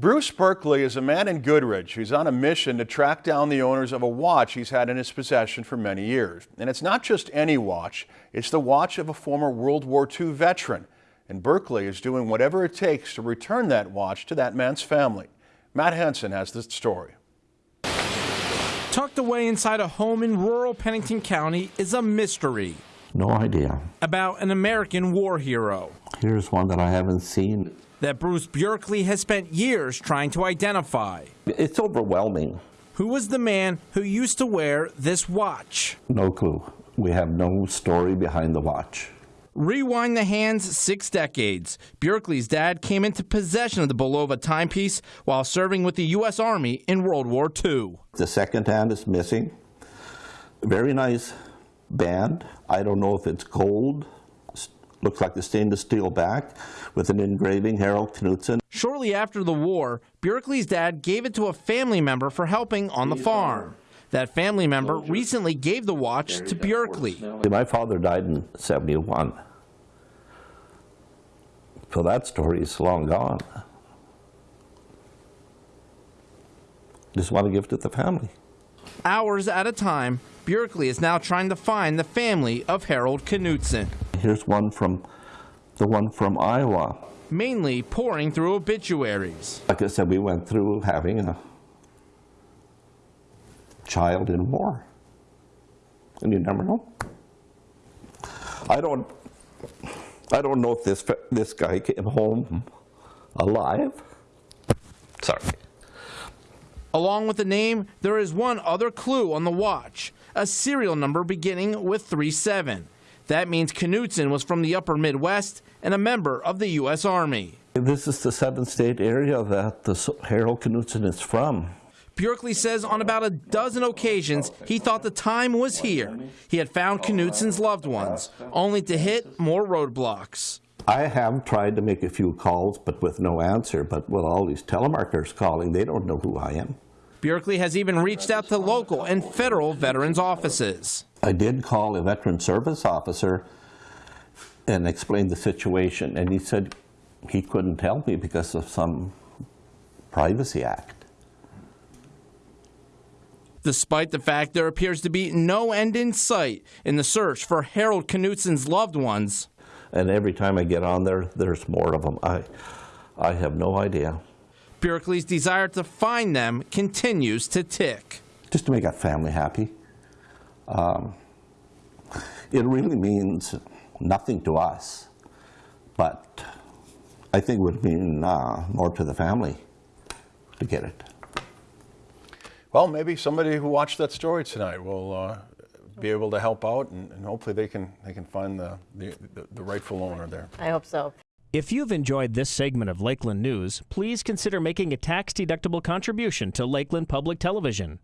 Bruce Bjorkley is a man in Goodridge who's on a mission to track down the owners of a watch he's had in his possession for many years. And it's not just any watch, it's the watch of a former World War II veteran. And Bjorkley is doing whatever it takes to return that watch to that man's family. Matt Henson has the story. Tucked away inside a home in rural Pennington County is a mystery. No idea. About an American war hero. Here's one that I haven't seen. That Bruce Bjorkley has spent years trying to identify. It's overwhelming. Who was the man who used to wear this watch? No clue. We have no story behind the watch. Rewind the hands six decades. Bjorkley's dad came into possession of the Bulova timepiece while serving with the U.S. Army in World War II. The second hand is missing. Very nice band. I don't know if it's gold. Looks like the stainless steel back with an engraving, Harold Knutson. Shortly after the war, Bjorkley's dad gave it to a family member for helping on the farm. That family member recently gave the watch to Bjorkley. My father died in 71. So that story is long gone. Just want to give it to the family. Hours at a time, Bjorkley is now trying to find the family of Harold Knutson. Here's one from the one from Iowa. Mainly pouring through obituaries. Like I said, we went through having a child in war. And you never know. I don't I don't know if this this guy came home alive. Sorry. Along with the name, there is one other clue on the watch, a serial number beginning with 37. That means Knutson was from the upper Midwest and a member of the U.S. Army. This is the seven state area that the Harold Knutson is from. Bjorkley says on about a dozen occasions he thought the time was here. He had found Knutson's loved ones, only to hit more roadblocks. I have tried to make a few calls, but with no answer. But with all these telemarketers calling, they don't know who I am. Bjorkley has even reached out to local and federal veterans offices. I did call a veteran service officer and explained the situation, and he said he couldn't tell me because of some privacy act. Despite the fact there appears to be no end in sight in the search for Harold Knutson's loved ones. And every time I get on there, there's more of them. I, I have no idea. Bjorkley's desire to find them continues to tick. Just to make our family happy. Um, it really means nothing to us, but I think it would mean uh, more to the family to get it. Well, maybe somebody who watched that story tonight will uh, be able to help out, and, and, hopefully they can they can find the, the, the rightful owner there. I hope so. If you've enjoyed this segment of Lakeland News, please consider making a tax-deductible contribution to Lakeland Public Television.